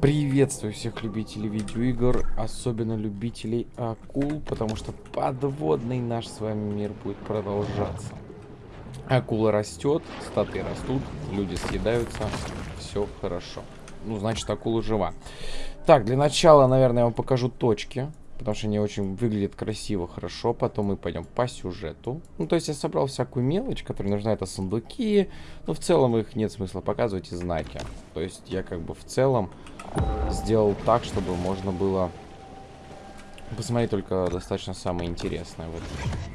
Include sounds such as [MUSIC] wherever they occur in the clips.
Приветствую всех любителей видеоигр, особенно любителей акул, потому что подводный наш с вами мир будет продолжаться. Акула растет, статы растут, люди съедаются, все хорошо. Ну, значит, акула жива. Так, для начала, наверное, я вам покажу точки. Потому что они очень выглядят красиво, хорошо. Потом мы пойдем по сюжету. Ну, то есть я собрал всякую мелочь, которая нужна. Это сундуки. Но в целом их нет смысла показывать и знаки. То есть я как бы в целом сделал так, чтобы можно было посмотреть только достаточно самое интересное вот,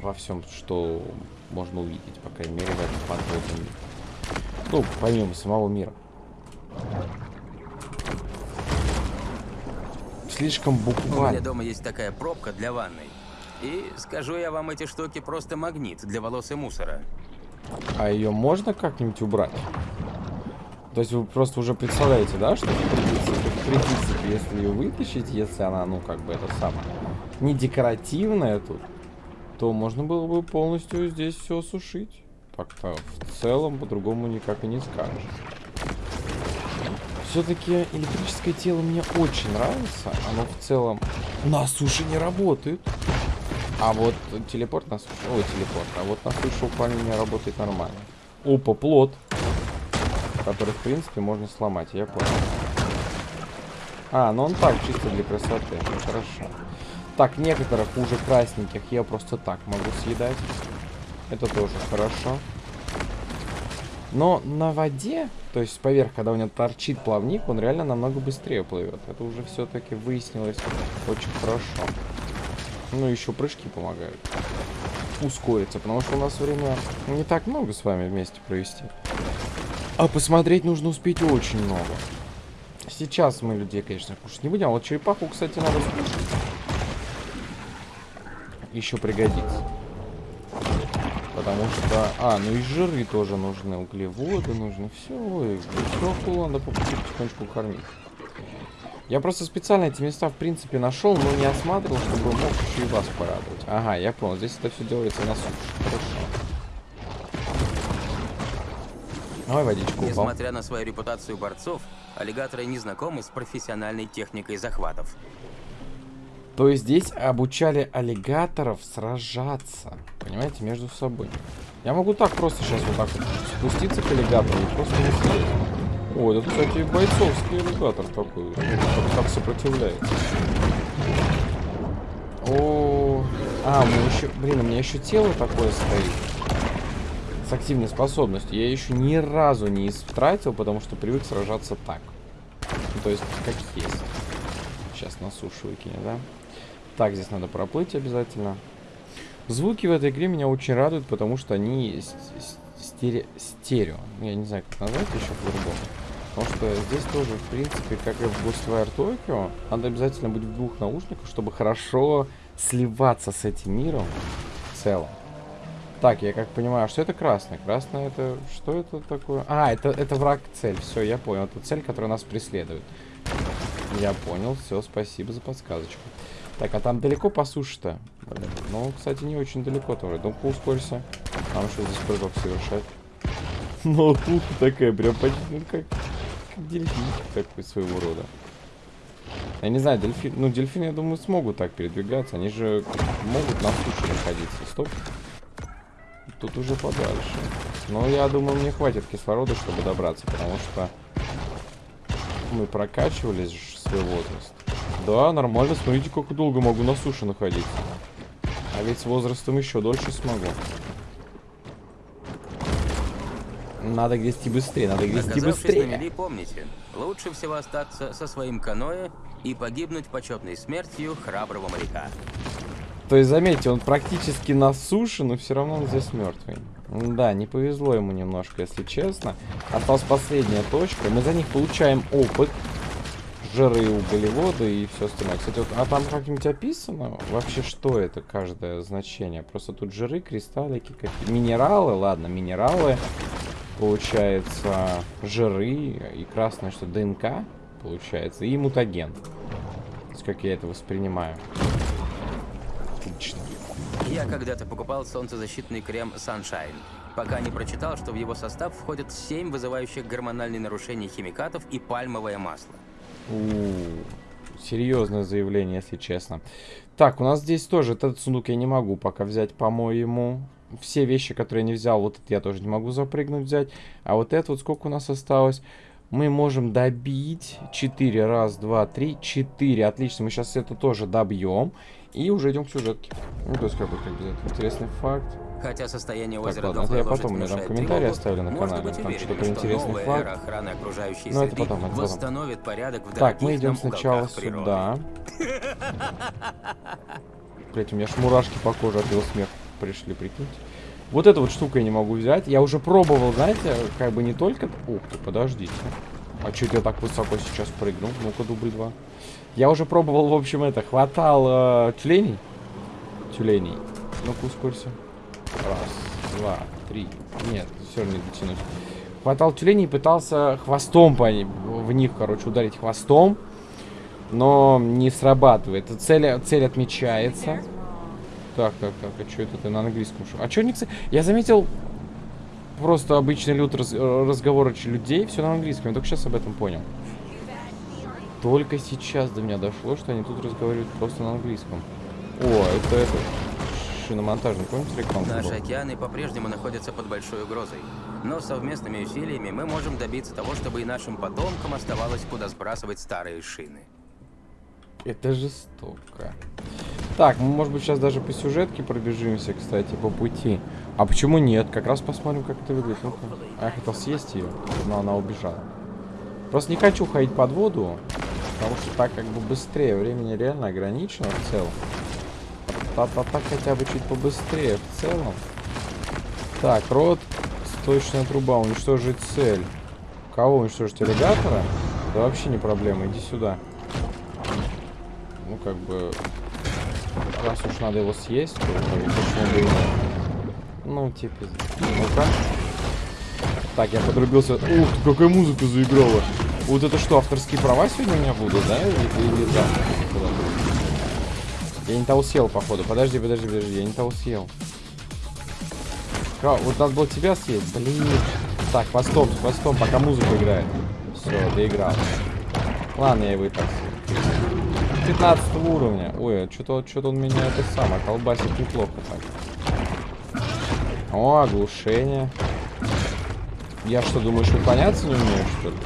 во всем, что можно увидеть, по крайней мере, в этом подводном мире. Ну, помимо самого мира. Слишком буквально. У меня дома есть такая пробка для ванной. И скажу я вам, эти штуки просто магнит для волос и мусора. А ее можно как-нибудь убрать? То есть вы просто уже представляете, да, что в принципе, если ее вытащить, если она, ну, как бы это самое, не декоративная тут, то можно было бы полностью здесь все сушить. Так-то в целом по-другому никак и не скажешь. Все-таки электрическое тело мне очень нравится. Оно в целом на суше не работает. А вот телепорт на суше... Ой, телепорт. А вот на суше управление работает нормально. Опа, плод. Который, в принципе, можно сломать. Я понял. А, ну он так, чисто для красоты. Хорошо. Так, некоторых уже красненьких я просто так могу съедать. Это тоже хорошо. Но на воде, то есть поверх, когда у него торчит плавник, он реально намного быстрее плывет. Это уже все-таки выяснилось очень хорошо. Ну, еще прыжки помогают ускориться, потому что у нас время не так много с вами вместе провести. А посмотреть нужно успеть очень много. Сейчас мы людей, конечно, кушать не будем. А вот черепаху, кстати, надо. Еще пригодится. Потому что... А, ну и жиры тоже нужны, углеводы нужны. Все, ой, все надо потихонечку кормить. Я просто специально эти места, в принципе, нашел, но не осматривал, чтобы мог еще и вас порадовать. Ага, я понял. Здесь это все делается на суше. Хорошо. Давай водичку. Несмотря на свою репутацию борцов, аллигаторы не знакомы с профессиональной техникой захватов. То есть здесь обучали аллигаторов сражаться, понимаете, между собой. Я могу так просто сейчас вот так вот спуститься к аллигатору и просто не съесть. О, это, кстати, бойцовский аллигатор такой, как, как сопротивляется. О, а, меня еще, блин, у меня еще тело такое стоит. С активной способностью. Я еще ни разу не истратил, потому что привык сражаться так. Ну, то есть, как есть. Сейчас на сушу выкинет, да? Так, здесь надо проплыть обязательно. Звуки в этой игре меня очень радуют, потому что они стере стерео. Я не знаю, как назвать еще по-другому. Потому что здесь тоже, в принципе, как и в Ghostwire Tokyo, надо обязательно быть в двух наушниках, чтобы хорошо сливаться с этим миром в целом. Так, я как понимаю, что это красный? Красный это... Что это такое? А, это, это враг-цель. Все, я понял. Это цель, которая нас преследует. Я понял. Все, спасибо за подсказочку. Так, а там далеко по суше-то? Ну, кстати, не очень далеко тоже. Ну-ка, ускорься. Нам что здесь прыжок совершать? [LAUGHS] Ну, тут такая прям почти, ну, как, как дельфин такой своего рода. Я не знаю, дельфин, ну, дельфины, я думаю, смогут так передвигаться. Они же могут на суше находиться. Стоп. Тут уже подальше. Но я думаю, мне хватит кислорода, чтобы добраться, потому что мы прокачивались свой возраст. Да, нормально. Смотрите, как долго могу на суше находиться. А ведь с возрастом еще дольше смогу. Надо грести быстрее, надо грести быстрее. на мели, помните, лучше всего остаться со своим каноэ и погибнуть почетной смертью храброго моряка. То есть, заметьте, он практически на суше, но все равно он здесь мертвый. Да, не повезло ему немножко, если честно. Осталась последняя точка. Мы за них получаем опыт жиры, углеводы и все остальное. Кстати, вот, а там как-нибудь описано вообще, что это каждое значение? Просто тут жиры, кристаллики, какие минералы, ладно, минералы, получается, жиры и красное, что ДНК, получается, и мутаген. То есть, как я это воспринимаю. Отлично. Я когда-то покупал солнцезащитный крем Sunshine, пока не прочитал, что в его состав входят 7 вызывающих гормональные нарушения химикатов и пальмовое масло. Серьезное заявление, если честно. Так, у нас здесь тоже этот сундук я не могу пока взять, по-моему. Все вещи, которые я не взял, вот это я тоже не могу запрыгнуть взять. А вот это вот сколько у нас осталось? Мы можем добить 4. Раз, два, три, 4. Отлично, мы сейчас это тоже добьем. И уже идем к сюжетке. Ну, то есть, как бы, как бы, интересный факт. Хотя состояние Так, озера ладно, это я потом, мне там комментарии оставили на канале, быть там что-то интересный окружающей Ну, это потом, это потом. порядок в Так, мы идем сначала сюда. Блять, у меня ж мурашки по коже от его смеха пришли, прикиньте. Вот эту вот штуку я не могу взять. Я уже пробовал, знаете, как бы не только... Ух ты, подождите. А чё я так высоко сейчас прыгнул? Ну-ка, дубль два. Я уже пробовал, в общем, это, хватал э, тюленей. Тюленей. Ну-ка, ускорься. Раз, два, три. Нет, все не дотянусь. Хватал тюленей и пытался хвостом по ним, в них, короче, ударить хвостом. Но не срабатывает. Цель, цель отмечается. Так, так, так, а что это ты на английском? А что не... кстати, Я заметил просто обычный люд раз, разговор людей, все на английском. Я только сейчас об этом понял. Только сейчас до меня дошло, что они тут разговаривают просто на английском. О, это это шиномонтажный, помните рекламу? Наши была? океаны по-прежнему находятся под большой угрозой. Но совместными усилиями мы можем добиться того, чтобы и нашим потомкам оставалось куда сбрасывать старые шины. Это жестоко. Так, мы, может быть, сейчас даже по сюжетке пробежимся, кстати, по пути. А почему нет? Как раз посмотрим, как это выглядит. Ну-ка. А я хотел съесть ее, но она убежала. Просто не хочу ходить под воду, потому что так как бы быстрее. Времени реально ограничено в целом. А та- так хотя бы чуть побыстрее в целом. Так, рот, сточная труба, уничтожить цель. Кого уничтожить? Аллигатора? Да вообще не проблема, иди сюда. Ну, как бы... Раз уж надо его съесть, то бы, почему бы и нет. Ну, типа... Ну-ка. Так, я подрубился. Ух какая музыка заиграла. Вот это что, авторские права сегодня у меня будут, да? Или, или завтра? Я не того съел, походу. Подожди, подожди, подожди, я не того съел. Ка- Вот надо было тебя съесть, блин. Так, хвостом, с хвостом, пока музыка играет. Все, доиграл. Ладно, я его и так съел. 15 уровня. Ой, а что-то что он меня это самое колбасит неплохо так. О, оглушение. Я что, думаешь, уклоняться не умею, что ли?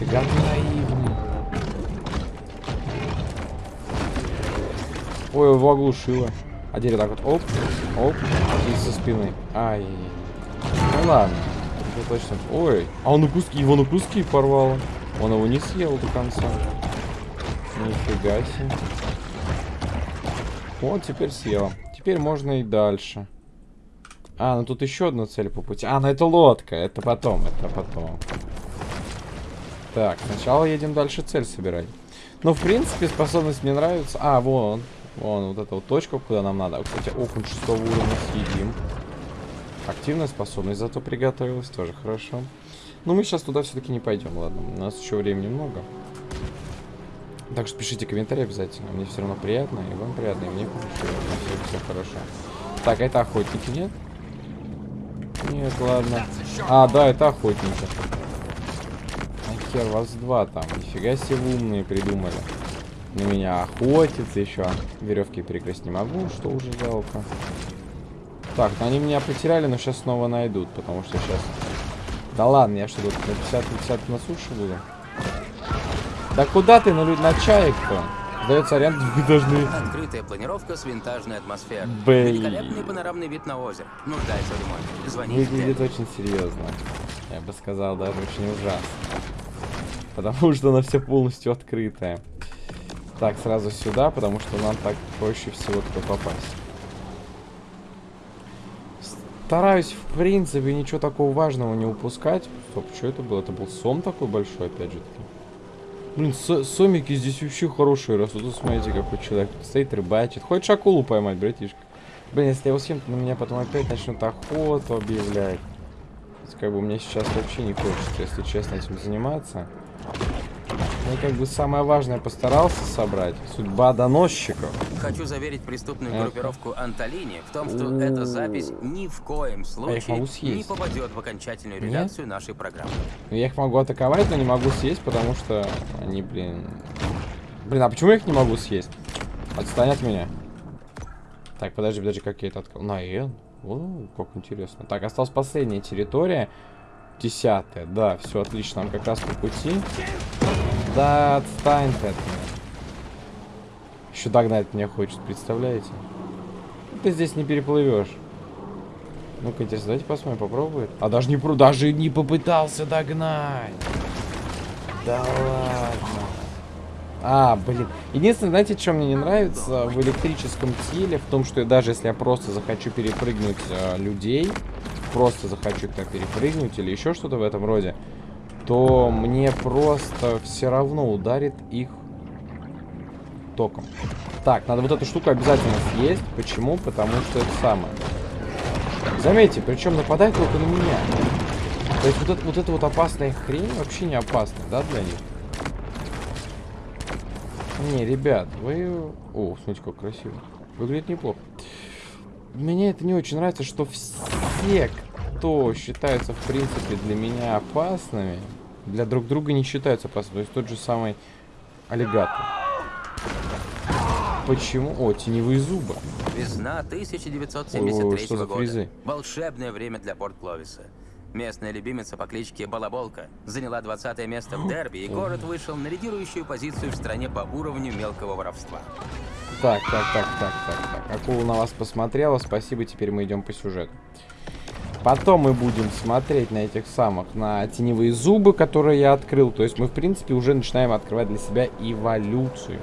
Фига ты Ой, его оглушило. А теперь так вот, оп, оп, и со спины. Ай. Ну ладно. Это точно. Ой, а он на куски, его на куски порвало. Он его не съел до конца. Нифига себе. Вот, теперь съел. Теперь можно и дальше. А, ну тут еще одна цель по пути. А, ну это лодка. Это потом, это потом. Так, сначала едем дальше цель собирать. Ну, в принципе, способность мне нравится. А, вон. Вон, вот эта вот точка, куда нам надо. Кстати, окунь шестого уровня съедим. Активная способность зато приготовилась. Тоже хорошо. Но мы сейчас туда все-таки не пойдем, ладно. У нас еще времени много. Так что пишите комментарии обязательно. Мне все равно приятно, и вам приятно, и мне хорошо. Все, все хорошо. Так, а это охотники, нет? Нет, ладно. А, да, это охотники. А хер, вас два там. Нифига себе умные придумали. На меня охотиться еще. Веревки перекрасть не могу, что уже жалко. Так, ну они меня потеряли, но сейчас снова найдут, потому что сейчас... Да ладно, я что тут на 50 на 50 на суше буду? Да куда ты на, лю- на чаек-то? Сдается аренду, вы [LAUGHS] должны... Открытая планировка с винтажной атмосферой. Блин. Великолепный панорамный вид на озеро. Нуждается в ремонте. Звоните. Выглядит очень серьезно. Я бы сказал, даже очень ужасно. Потому что она все полностью открытая. Так, сразу сюда, потому что нам так проще всего туда попасть. Стараюсь, в принципе, ничего такого важного не упускать. Стоп, что это было? Это был сом такой большой, опять же таки. Блин, со- сомики здесь вообще хорошие растут. Тут смотрите, какой человек тут стоит, рыбачит. Хочешь акулу поймать, братишка? Блин, если я его съем, то на меня потом опять начнут охоту объявлять. Как бы мне сейчас вообще не хочется, если честно, этим заниматься. Я как бы самое важное постарался собрать. Судьба доносчиков. Хочу заверить преступную Это- группировку Анталини в том, что У. эта запись ни в коем случае могу не попадет в окончательную Нет? редакцию нашей программы. Я их могу атаковать, но не могу съесть, потому что они, блин... Блин, а почему я их не могу съесть? Отстань от меня. Так, подожди, подожди, как я это открыл? На N? О, как интересно. Так, осталась последняя территория. Десятая, да, все отлично, нам как раз по пути. Да, отстань ты от меня. Еще догнать меня хочет, представляете? Ты здесь не переплывешь. Ну-ка, интересно, давайте посмотрим, попробует. А даже не, даже не попытался догнать. Да ладно. А, блин. Единственное, знаете, что мне не нравится в электрическом теле? В том, что даже если я просто захочу перепрыгнуть э, людей, просто захочу их перепрыгнуть или еще что-то в этом роде, то мне просто все равно ударит их током. Так, надо вот эту штуку обязательно съесть. Почему? Потому что это самое. Заметьте, причем нападает только на меня. То есть вот, это, вот эта вот опасная хрень вообще не опасна, да, для них? Не, ребят, вы... О, смотрите, как красиво. Выглядит неплохо. Мне это не очень нравится, что все, кто считаются, в принципе, для меня опасными, для друг друга не считаются опасными. То есть тот же самый аллигатор. Почему? О, теневые зубы. Весна 1973 Ой, что за года. фризы? Волшебное время для порт Кловиса. Местная любимица по кличке Балаболка заняла 20 место в дерби, и город вышел на лидирующую позицию в стране по уровню мелкого воровства. Так, так, так, так, так, так. Акула на вас посмотрела, спасибо, теперь мы идем по сюжету. Потом мы будем смотреть на этих самых, на теневые зубы, которые я открыл. То есть мы, в принципе, уже начинаем открывать для себя эволюцию.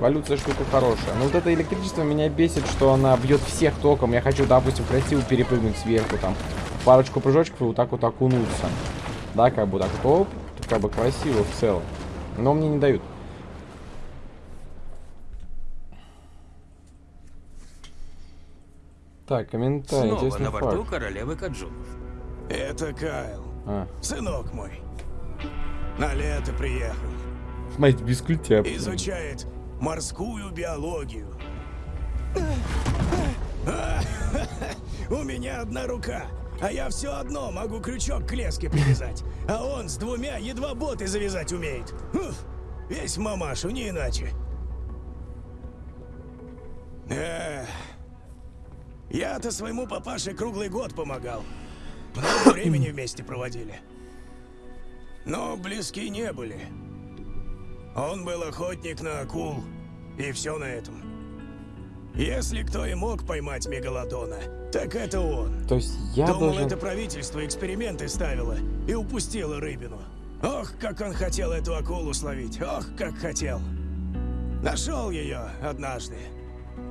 Эволюция штука хорошая. Но вот это электричество меня бесит, что она бьет всех током. Я хочу, допустим, красиво перепрыгнуть сверху, там, парочку прыжочков и вот так вот окунуться. Да, как бы так вот, оп, как бы красиво в целом. Но мне не дают. Так, комментарий, Снова на борту факт. королевы Каджунов. Это Кайл, А, сынок мой. На лето приехал. смотрите, без культя. Изучает морскую биологию. [LAUGHS] У меня одна рука, а я все одно могу крючок к леске привязать. А он с двумя едва боты завязать умеет. Весь мамашу, не иначе. Эх, Я-то своему папаше круглый год помогал. Много времени вместе проводили. Но близки не были. Он был охотник на акул, и все на этом. Если кто и мог поймать мегалодона, так это он. То есть я Думал, должен... это правительство эксперименты ставило и упустило рыбину. Ох, как он хотел эту акулу словить, ох, как хотел. Нашел ее однажды.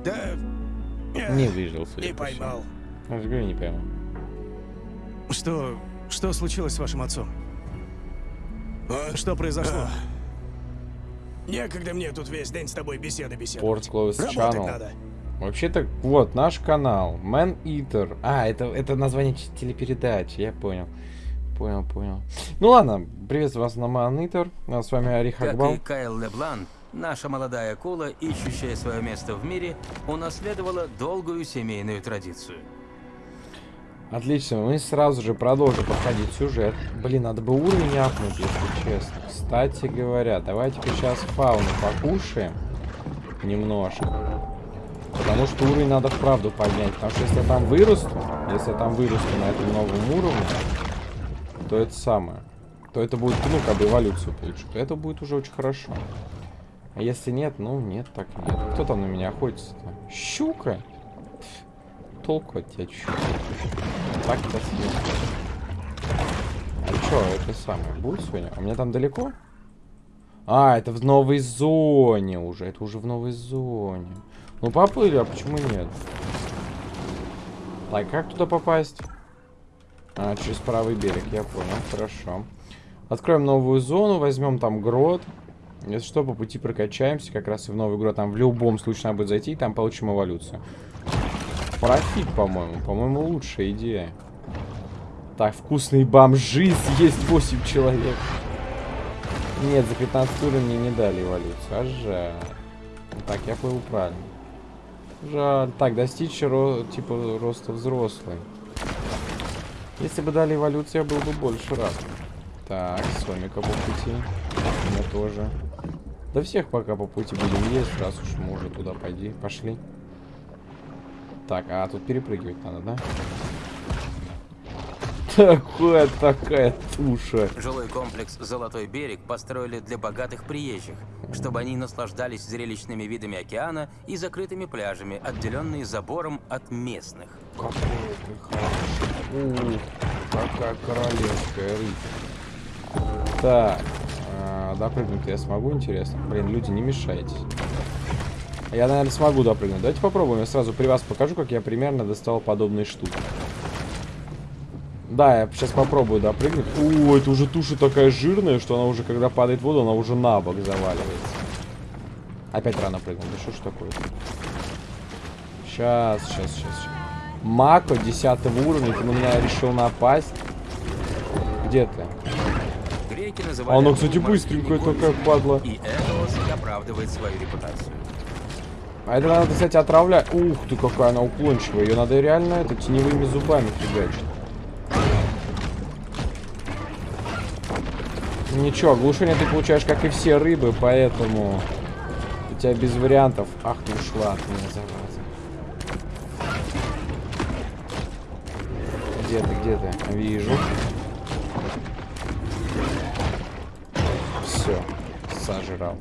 Да... Не выжил, судя Не поймал. Я же говорю, не поймал. Что... Что случилось с вашим отцом? А? Что произошло? А. Некогда мне тут весь день с тобой беседы Порт беседовать. Close Работать Channel. надо. Вообще-то, вот, наш канал. Man Eater. А, это, это название телепередачи, я понял. Понял, понял. Ну ладно, приветствую вас на Man Eater. А С вами Арих Как и Кайл Леблан, наша молодая акула, ищущая свое место в мире, унаследовала долгую семейную традицию. Отлично, мы сразу же продолжим проходить сюжет. Блин, надо бы уровень апнуть, если честно. Кстати говоря, давайте-ка сейчас фауну покушаем. Немножко. Потому что уровень надо вправду поднять. Потому что если я там вырасту, если я там вырасту на этом новом уровне, то это самое. То это будет, ну, как бы эволюцию получу. То это будет уже очень хорошо. А если нет, ну, нет, так нет. Кто там на меня охотится-то? Щука? Толку от тебя щука. Так-то съел. А чё, это самое, будет сегодня? А у меня там далеко? А, это в новой зоне уже. Это уже в новой зоне. Ну, поплыли, а почему нет? Так, как туда попасть? А, через правый берег, я понял, хорошо. Откроем новую зону, возьмем там грот. Если что, по пути прокачаемся, как раз и в новый грот. Там в любом случае надо будет зайти, и там получим эволюцию. Профит, по-моему. По-моему, лучшая идея. Так, вкусные бомжи съесть 8 человек. Нет, за 15 уровень мне не дали эволюцию. А жаль. Так, я плыву правильно. Жаль. Так, достичь ро типа роста взрослый. Если бы дали эволюцию, я был бы больше рад. Так, Сомика по пути. Меня тоже. Да всех пока по пути будем есть, раз уж мы уже туда пойди. Пошли. Так, а тут перепрыгивать надо, да? Такая такая туша. Жилой комплекс «Золотой берег» построили для богатых приезжих, чтобы они наслаждались зрелищными видами океана и закрытыми пляжами, отделенные забором от местных. Какой ты хороший. Ух, какая королевская рыба. Так, а, допрыгнуть я смогу, интересно? Блин, люди, не мешайтесь. Я, наверное, смогу допрыгнуть. Давайте попробуем. Я сразу при вас покажу, как я примерно достал подобные штуки. Да, я сейчас попробую допрыгнуть. О, это уже туша такая жирная, что она уже, когда падает в воду, она уже на бок заваливается. Опять рано прыгнул. Да что ж такое? Сейчас, сейчас, сейчас. Мако 10 уровня, ты на меня решил напасть. Где ты? Греки называли Она, это кстати, горами, такая падла. И Эдос оправдывает свою репутацию. А это надо, кстати, отравлять. Ух ты, какая она уклончивая. Ее надо реально это теневыми зубами фигачить. Ничего, оглушение ты получаешь, как и все рыбы, поэтому у тебя без вариантов. Ах, ты ушла от меня, зараза. Где ты, где ты? Вижу. Все, сожрал.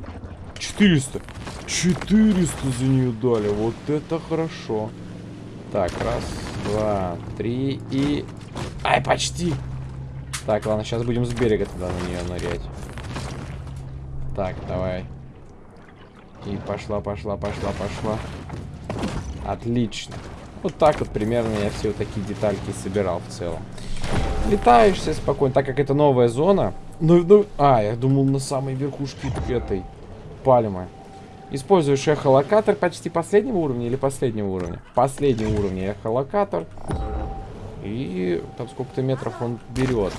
400. 400 за нее дали. Вот это хорошо. Так, раз, два, три и... Ай, почти. Так, ладно, сейчас будем с берега тогда на нее нырять. Так, давай. И пошла, пошла, пошла, пошла. Отлично. Вот так вот примерно я все такие детальки собирал в целом. Летаешь все спокойно, так как это новая зона. Ну, ну, а, я думал на самой верхушке этой пальмы. Используешь эхолокатор почти последнего уровня или последнего уровня? Последнего уровня эхолокатор. И там сколько-то метров он берет.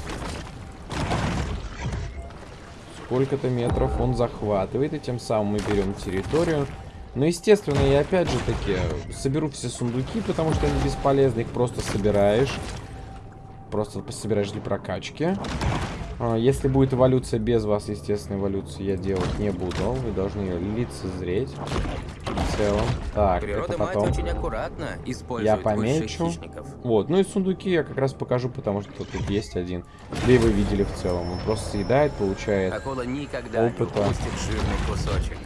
Сколько-то метров он захватывает, и тем самым мы берем территорию. Но, естественно, я опять же таки соберу все сундуки, потому что они бесполезны, их просто собираешь. Просто собираешь для прокачки. А, Если будет эволюция без вас, естественно, эволюцию я делать не буду. Вы должны ее лицезреть. В целом. Так, Природа это мать потом. очень аккуратно Я помечу. Вот, ну и сундуки я как раз покажу, потому что тут есть один. Да и вы видели в целом. Он просто съедает, получает. Акула никогда Опыта. не кусочек.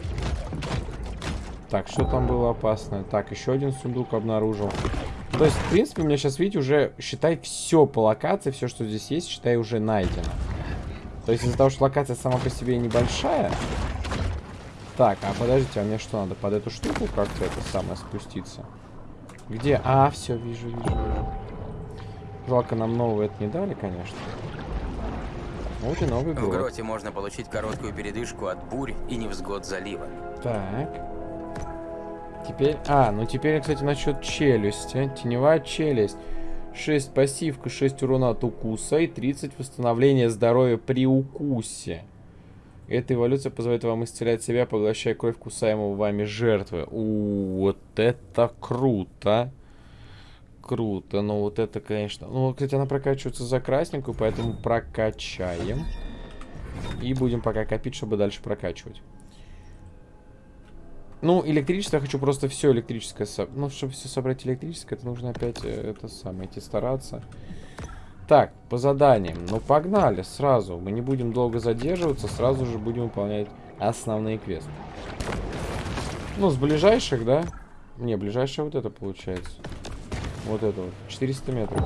Так, что там было опасное? Так, еще один сундук обнаружил. То есть, в принципе, у меня сейчас, видите, уже, считай, все по локации, все, что здесь есть, считай, уже найдено. То есть, из-за того, что локация сама по себе небольшая. Так, а подождите, а мне что, надо под эту штуку как-то это самое спуститься? Где? А, все, вижу, вижу, вижу. Жалко, нам нового это не дали, конечно. Вот и новый В год. гроте можно получить короткую передышку от бурь и невзгод залива. Так. Теперь... А, ну теперь, кстати, насчет челюсти. Теневая челюсть. 6 пассивка, 6 урона от укуса и 30 восстановления здоровья при укусе. Эта эволюция позволяет вам исцелять себя, поглощая кровь кусаемого вами жертвы. У, вот это круто. Круто, но вот это, конечно... Ну, кстати, она прокачивается за красненькую, поэтому прокачаем. И будем пока копить, чтобы дальше прокачивать. Ну, электричество я хочу просто все электрическое. со- Ну, чтобы все собрать электрическое, это нужно опять э, это самое идти стараться. Так, по заданиям. Ну, погнали сразу. Мы не будем долго задерживаться, сразу же будем выполнять основные квесты. Ну, с ближайших, да? Не, ближайшее вот это получается. Вот это вот. 400 метров.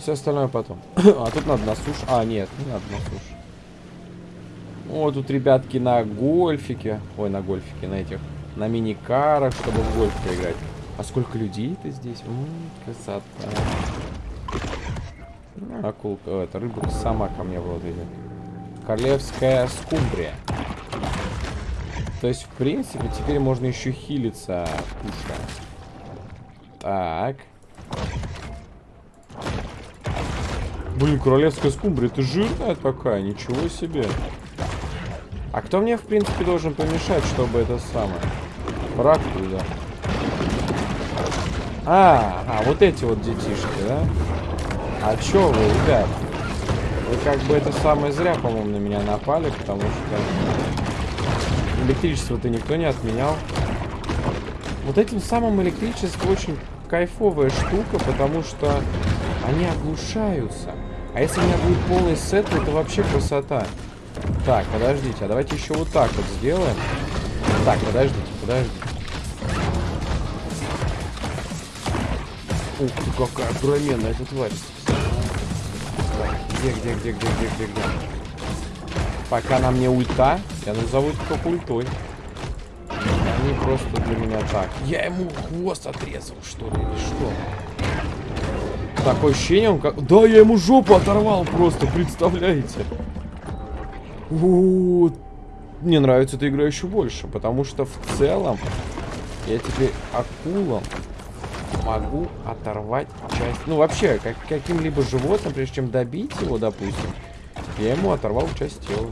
Все остальное потом. [COUGHS] а тут надо на суше. А, нет, не надо на суше. О, тут ребятки на гольфике. Ой, на гольфике, на этих. На мини-карах, чтобы в гольф поиграть. А сколько людей-то здесь? М, красота. Ну, Акулка, это рыба сама ко мне в идет. Королевская скумбрия. То есть, в принципе, теперь можно еще хилиться, кушая. Так. Блин, королевская скумбрия, ты жирная такая, ничего себе. А кто мне, в принципе, должен помешать, чтобы это самое? Враг туда. А, а, вот эти вот детишки, да? А чё вы, ребят? Вы как бы это самое зря, по-моему, на меня напали, потому что электричество-то никто не отменял. Вот этим самым электричество очень кайфовая штука, потому что они оглушаются. А если у меня будет полный сет, то это вообще красота. Так, подождите, а давайте еще вот так вот сделаем. Так, подождите, подождите. Ух ты, какая огроменная эта тварь. Так, где, где, где, где, где, где, где? Пока на мне ульта, я назову это только ультой. Они просто для меня так. Я ему хвост отрезал, что ли, или что? Такое ощущение, он как... Да, я ему жопу оторвал просто, представляете? Вот. Мне нравится эта игра еще больше, потому что в целом я теперь акулам могу оторвать часть... Ну, вообще, как, каким-либо животным, прежде чем добить его, допустим, я ему оторвал часть тела.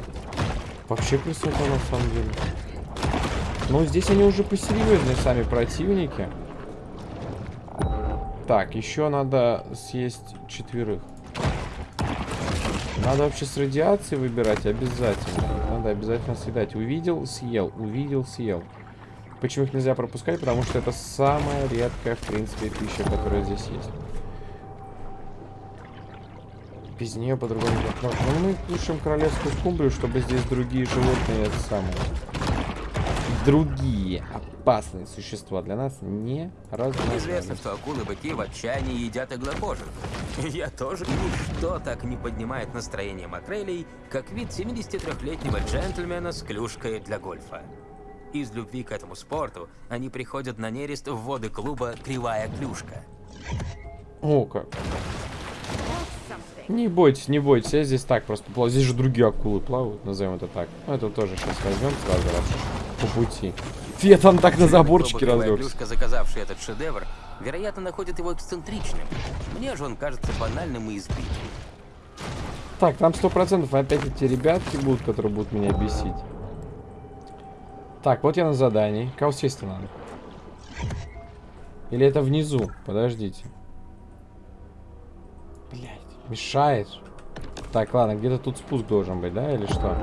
Вообще красота, на самом деле. Но здесь они уже посерьезнее сами противники. Так, еще надо съесть четверых. Надо вообще с радиацией выбирать обязательно. Надо обязательно съедать. Увидел, съел. Увидел, съел. Почему их нельзя пропускать? Потому что это самая редкая, в принципе, пища, которая здесь есть. Без нее по-другому. Но, но мы кушаем королевскую скумбрию, чтобы здесь другие животные это самое другие опасные существа для нас не разнообразны. Известно, что акулы-быки в отчаянии едят иглокожих. Я тоже. Ничто так не поднимает настроение макрелей, как вид 73-летнего джентльмена с клюшкой для гольфа. Из любви к этому спорту они приходят на нерест в воды клуба «Кривая клюшка». О, как. Не бойтесь, не бойтесь, я здесь так просто плаваю. Здесь же другие акулы плавают, назовем это так. Ну, это тоже сейчас возьмем сразу раз по пути. Фе, там так на заборчике разлегся. Заказавший этот шедевр, вероятно, находит его эксцентричным. Мне же он кажется банальным и избитым. Так, там сто процентов опять эти ребятки будут, которые будут меня бесить. Так, вот я на задании. Кого сесть надо? Или это внизу? Подождите. Блять, мешает. Так, ладно, где-то тут спуск должен быть, да, или что?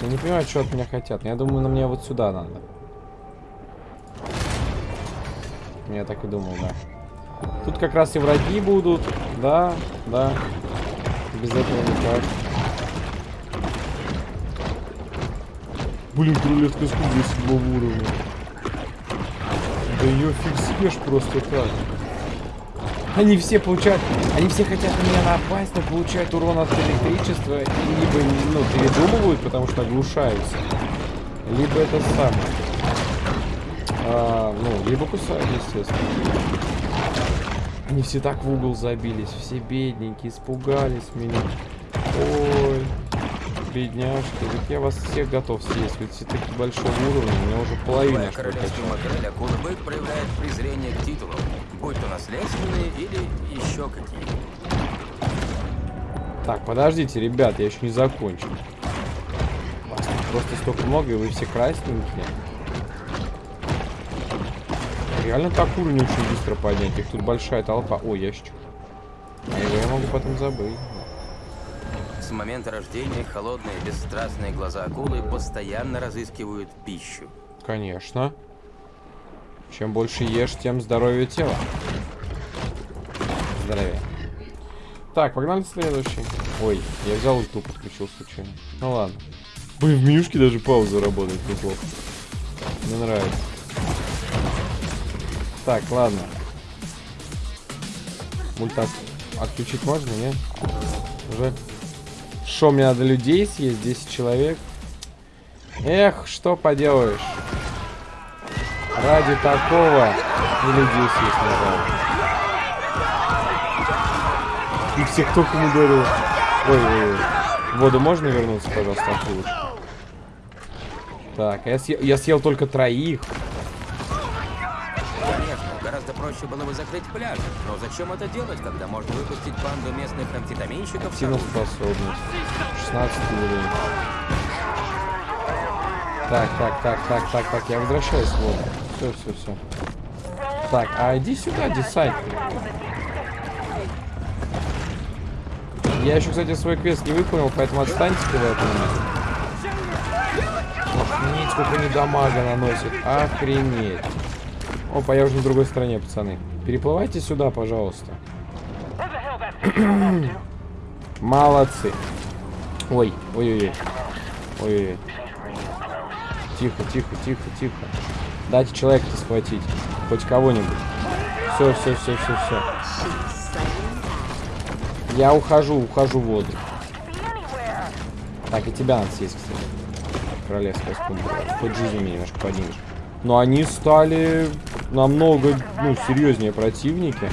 Я не понимаю, что от меня хотят. Я думаю, на мне вот сюда надо. Я так и думал, да. Тут как раз и враги будут. Да, да. Без этого никак. Блин, крылетка скуба седьмого уровня. Да ее фиг съешь просто так. Они все получают, они все хотят на меня напасть, но получают урон от электричества, и либо, ну, передумывают, потому что оглушаются, либо это самое, а, ну, либо кусают, естественно. Они все так в угол забились, все бедненькие, испугались меня. Ой, бедняжки, ведь я вас всех готов съесть, ведь все такие большого уровня, у меня уже половина что королевский макрель акулы проявляет презрение к титулу будь то наследственные или еще какие. Так, подождите, ребят, я еще не закончил. Вас тут просто столько много, и вы все красненькие. Реально так уровень очень быстро поднять. Их тут большая толпа. О, ящик. А его я могу потом забыть. С момента рождения холодные, бесстрастные глаза акулы постоянно разыскивают пищу. Конечно. Чем больше ешь, тем здоровее тело. Здоровее. Так, погнали следующий. Ой, я взял ульту, подключил случайно. Ну ладно. Блин, в менюшке даже пауза работает неплохо. Мне нравится. Так, ладно. Мультак отключить можно, нет? Уже. Что, мне надо людей съесть? 10 человек. Эх, что поделаешь. Ради такого и людей съесть нажал. И всех током ударил. Ой, ой, ой. В воду можно вернуться, пожалуйста, акулы? Так, я съел, я съел только троих. Проще было бы закрыть пляж. Но зачем это делать, когда можно выпустить банду местных амфетаминщиков с Активная оружием? способность. 16 уровень. Так, так, так, так, так, так, я возвращаюсь в воду. Все, все, все. Так, а иди сюда, десайт. Я еще, кстати, свой квест не выполнил, поэтому отстаньте-ка вы от меня. Охренеть, сколько они дамага наносит. Охренеть. Опа, я уже на другой стороне, пацаны. Переплывайте сюда, пожалуйста. [CLEARS THROAT] Молодцы. Ой, ой-ой-ой. Ой-ой-ой. Тихо, тихо, тихо, тихо. Дайте человека-то схватить. Хоть кого-нибудь. Все, все, все, все, все. Я ухожу, ухожу в воду. Так, и тебя надо съесть, кстати. Королевская скумбрия. Хоть жизнь мне немножко поднимешь. Но они стали намного, ну, серьезнее противники.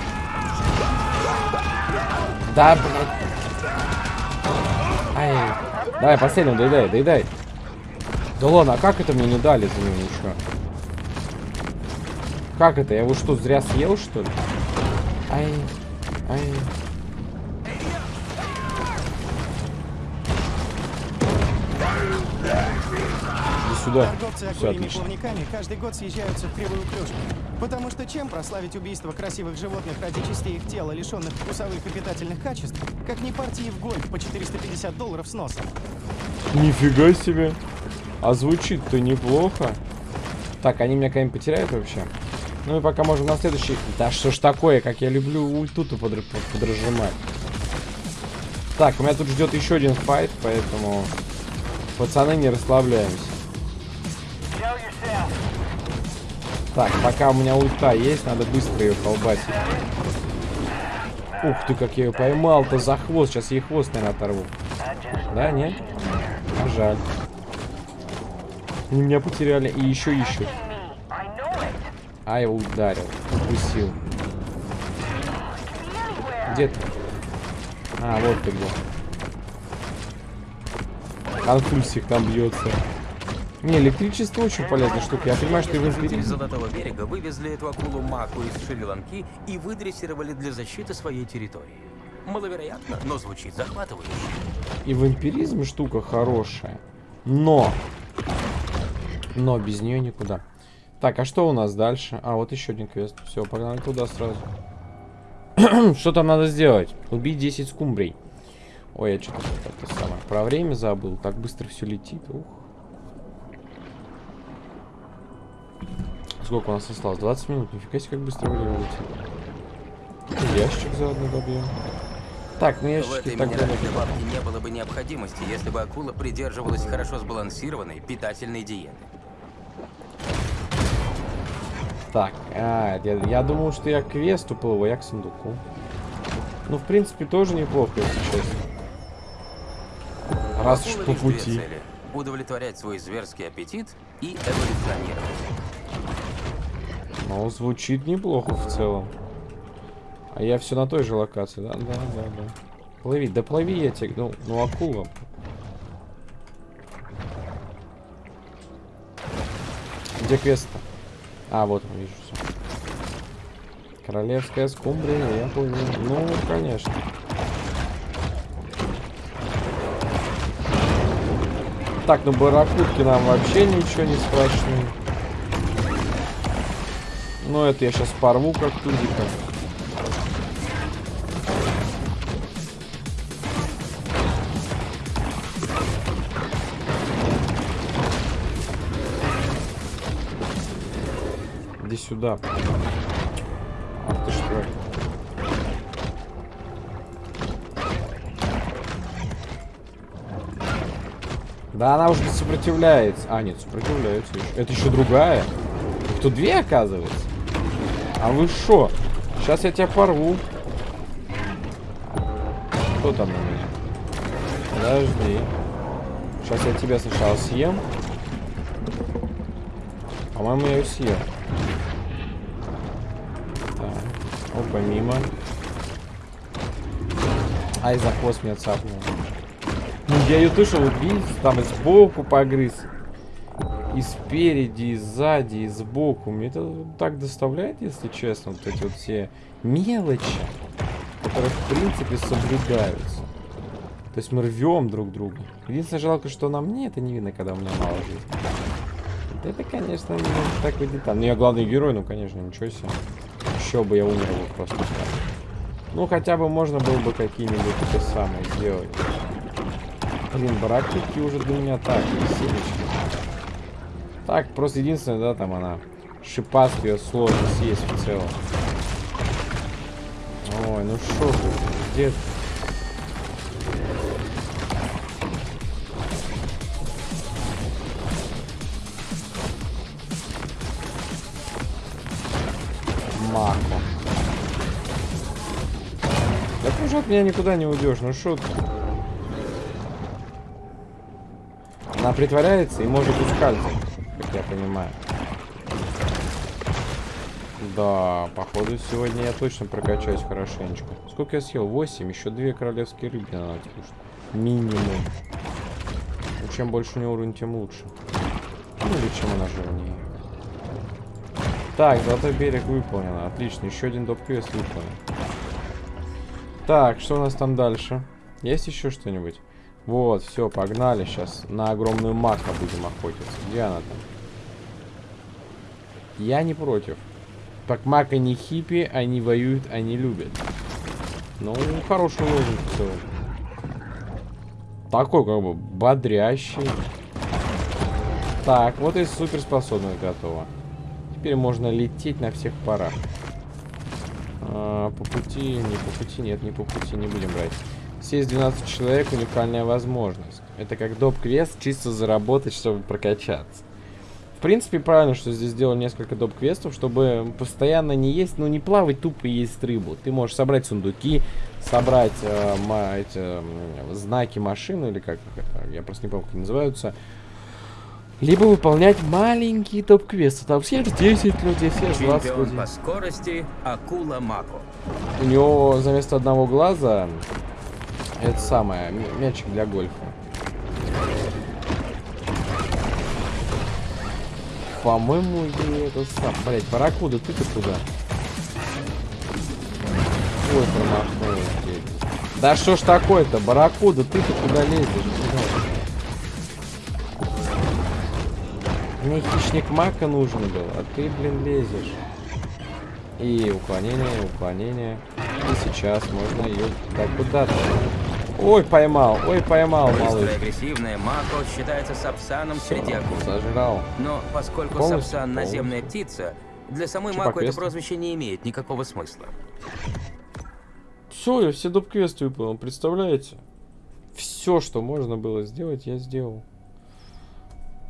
Да, блядь. Ай. Давай, последнего, доедай, доедай. Да ладно, а как это мне не дали за него ничего? Как это? Я его что, зря съел, что ли? Ай. Сюда. Торговцы Все отлично. плавниками каждый год съезжаются в кривую клюшку. Потому что чем прославить убийство красивых животных ради частей их тела, лишенных вкусовых и питательных качеств, как не партии в гольф по 450 долларов с носа? Нифига себе. А звучит-то неплохо. Так, они меня когда-нибудь потеряют вообще? Ну и пока можем на следующий... Да что ж такое, как я люблю ульту-то подр... под- подрожимать. Так, у меня тут ждет еще один файт, поэтому... Пацаны, не расслабляемся. Так, пока у меня ульта есть, надо быстро ее колбасить. Ух ты, как я ее поймал-то за хвост. Сейчас ей хвост, наверное, оторву. Да, нет? А жаль. Они меня потеряли и еще ищут. А, его ударил. Укусил. Где ты? А, вот ты где. Конфульсик там бьется. Не, электричество очень полезная штука. Я понимаю, что в Жители. Золотого берега вывезли эту акулу Маку из Шри-Ланки и выдрессировали для защиты своей территории. Маловероятно, но звучит захватывающе. И в эмпиризме штука хорошая. Но. Но без нее никуда. Так, а что у нас дальше? А, вот еще один квест. Все, погнали туда сразу. [CLEARS THROAT] что там надо сделать? Убить 10 скумбрий. Ой, я что-то самое. Про время забыл. Так быстро все летит. Ух. Сколько у нас осталось? 20 минут. Нифига себе, как быстро время летит. Ящик заодно добьем. Так, ну В этой так минеральной далеко. лавке не было бы необходимости, если бы акула придерживалась хорошо сбалансированной питательной диеты. Так, а, я, я думал, что я к квесту плыву, а я к сундуку. Ну, в принципе, тоже неплохо, если честно. Раз уж по пути. Удовлетворять свой зверский аппетит и эволюционировать. Ну, звучит неплохо в целом. А я все на той же локации, да? Да, да, да. Плыви, да плыви я тебе, ну, ну акула. Где квест-то? А, вот он, вижу все. Королевская скумбрия, я плыву. Ну, конечно. Так, ну барракудки нам вообще ничего не страшны. Ну, это я сейчас порву как тузика. Иди сюда. Ах ты что. Да она уже не сопротивляется. А, нет, сопротивляется. Это еще другая. Тут две, оказывается. А вы шо? Сейчас я тебя порву. Кто там на меня? Подожди. Сейчас я тебя сначала съем. По-моему, я ее съел. Так. Опа, мимо. Ай, за хвост меня цапнул. Ну, я ее слышал, убить, там и сбоку погрыз. И спереди, и сзади, и сбоку. Мне это так доставляет, если честно, вот эти вот все мелочи, которые, в принципе, соблюдаются. То есть мы рвем друг друга. Единственное, жалко, что на мне это не видно, когда у меня мало жизни. Это, конечно, не так выйдет. Ну, я главный герой, ну, конечно, ничего себе. Еще бы я умер бы просто так. Ну, хотя бы можно было бы какие-нибудь те самые сделать. Блин, баракутки уже для меня так, веселищно. Так, просто единственное, да, там она шипастая сложно съесть в целом. Ой, ну шо ты, где ты? Мако. Да ты уже от меня никуда не уйдешь, ну ты? Она притворяется и может ускальзывать, как я понимаю. Да, походу сегодня я точно прокачаюсь хорошенечко. Сколько я съел? 8, еще две королевские рыбки надо кушать. Минимум. Ну, чем больше у него уровень, тем лучше. Ну или чем она жирнее. Так, золотой берег выполнено. Отлично, еще один доп-квест выполнен. Так, что у нас там дальше? Есть еще что-нибудь? Вот, все, погнали. Сейчас на огромную мака будем охотиться. Где она там? Я не против. Так мака не хиппи, они воюют, они любят. Ну, хороший лозунг в целом. Такой, как бы, бодрящий. Так, вот и суперспособность готова. Теперь можно лететь на всех парах. А, по пути, не по пути, нет, не по пути, не будем брать. Сесть 12 человек, уникальная возможность. Это как доп-квест, чисто заработать, чтобы прокачаться. В принципе, правильно, что здесь сделали несколько доп-квестов, чтобы постоянно не есть, ну не плавать тупо и есть рыбу. Ты можешь собрать сундуки, собрать э, ма, эти, э, знаки машины, или как это, я просто не помню, как они называются. Либо выполнять маленькие топ-квесты. Там все 10 людей, все 20 Чемпион людей. по скорости Акула Мако. У него вместо одного глаза это самое, мячик для гольфа. По-моему, это сам. Блять, паракуда, ты-то куда? Ой, промахнулась, блядь. Да что ж такое-то, барракуда, ты-то куда лезешь? Мне хищник мака нужен был, а ты, блин, лезешь. И уклонение, уклонение. И сейчас можно ее так куда-то. Ой, поймал, ой, поймал, Быстрая малыш. агрессивная Мако считается сапсаном среди акул. Сожрал. Но поскольку Полностью, сапсан полностью. наземная птица, для самой по Мако это квесту? прозвище не имеет никакого смысла. Все, я все доп-квесты выполнил, представляете? Все, что можно было сделать, я сделал.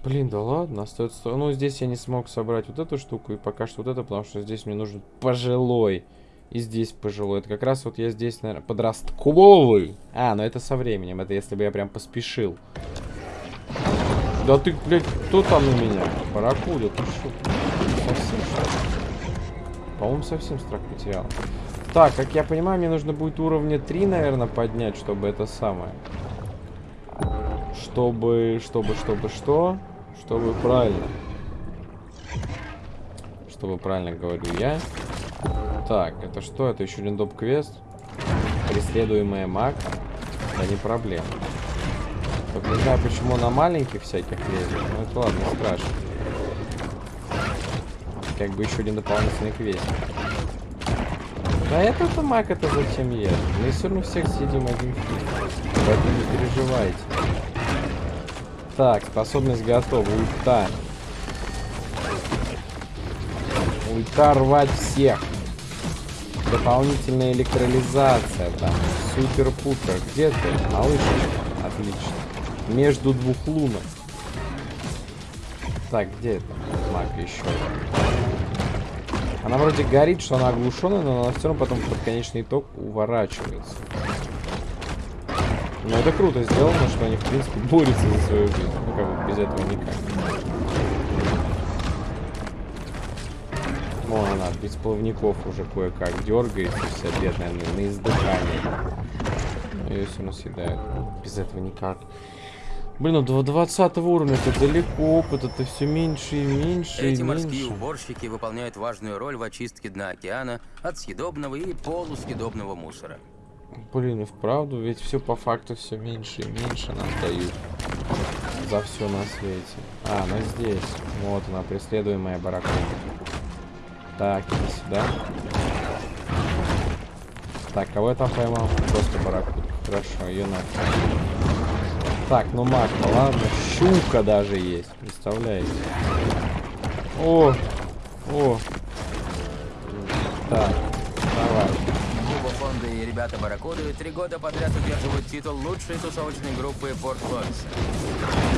Блин, да ладно, остается... Ну, здесь я не смог собрать вот эту штуку, и пока что вот это, потому что здесь мне нужен пожилой. И здесь пожилой. Это как раз вот я здесь, наверное, подростковый. А, ну это со временем, это если бы я прям поспешил. Да ты, блядь, кто там на меня? Барракуда, ты что? Совсем? По-моему, совсем страх потерял. Так, как я понимаю, мне нужно будет уровня 3, наверное, поднять, чтобы это самое. Чтобы, чтобы, чтобы что? Чтобы правильно. Чтобы правильно говорю я. Так, это что? Это еще один доп-квест? Преследуемая маг? Да не проблема. Только не знаю, почему на маленьких всяких лезет. Ну это ладно, не страшно. Как бы еще один дополнительный квест. Да это-то маг это зачем ест? Мы все равно всех съедим один фиг. Поэтому не переживайте. Так, способность готова. Ульта. Ульта рвать всех. Дополнительная электролизация там. Супер-пупер. Где ты? Малышечка. Отлично. Между двух лунок. Так, где это? Маг еще. Она вроде горит, что она оглушенная, но она все равно потом под конечный итог уворачивается. Ну это круто сделано, что они в принципе борются за свою жизнь. Ну как бы без этого никак. Вон она, без плавников уже кое-как дергается, вся бедная на, на издыхании. Ее все равно съедают. Ну, Без этого никак. Блин, ну до 20 уровня это далеко, опыт это все меньше и меньше Эти и морские меньше. уборщики выполняют важную роль в очистке дна океана от съедобного и полусъедобного мусора. Блин, и вправду, ведь все по факту все меньше и меньше нам дают. За все на свете. А, она здесь. Вот она, преследуемая бараком. Так, иди сюда. Так, кого я там поймал? Просто баракут. Хорошо, ее надо. Так, ну Марта, ладно. Щука даже есть, представляете? О! О! Так, давай. Фонды и ребята Барракуды три года подряд удерживают титул лучшей тусовочной группы Порт Лойса.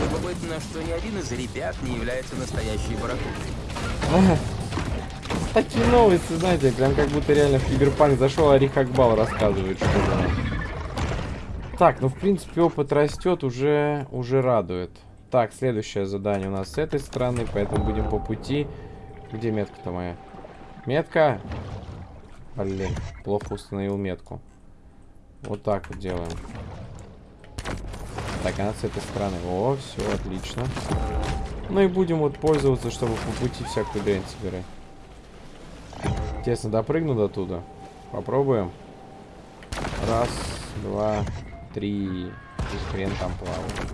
Любопытно, что ни один из ребят не является настоящей Барракудой. [LAUGHS] Такие новости, знаете, прям как будто реально в Киберпанк зашел, а Рихакбал рассказывает что-то. Так, ну в принципе опыт растет, уже, уже радует. Так, следующее задание у нас с этой стороны, поэтому будем по пути. Где метка-то моя? Метка! Блин, плохо установил метку. Вот так вот делаем. Так, она с этой стороны. О, все, отлично. Ну и будем вот пользоваться, чтобы по пути всякую дрянь собирать. Интересно, допрыгну до туда. Попробуем. Раз, два, три. И хрен там плавает.